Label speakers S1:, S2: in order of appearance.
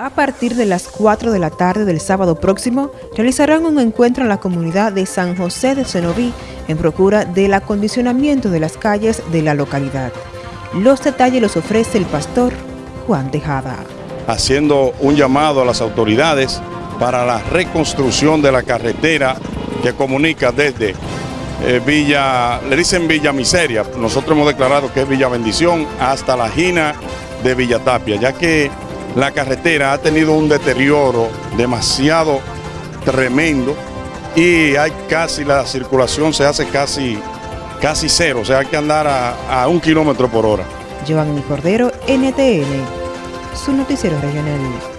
S1: A partir de las 4 de la tarde del sábado próximo, realizarán un encuentro en la comunidad de San José de Cenoví en procura del acondicionamiento de las calles de la localidad. Los detalles los ofrece el pastor Juan Tejada.
S2: Haciendo un llamado a las autoridades para la reconstrucción de la carretera que comunica desde eh, Villa, le dicen Villa Miseria, nosotros hemos declarado que es Villa Bendición, hasta la Gina de Villa Tapia, ya que la carretera ha tenido un deterioro demasiado tremendo y hay casi, la circulación se hace casi, casi cero, o sea, hay que andar a, a un kilómetro por hora.
S1: Giovanni Cordero, NTN, su noticiero regional.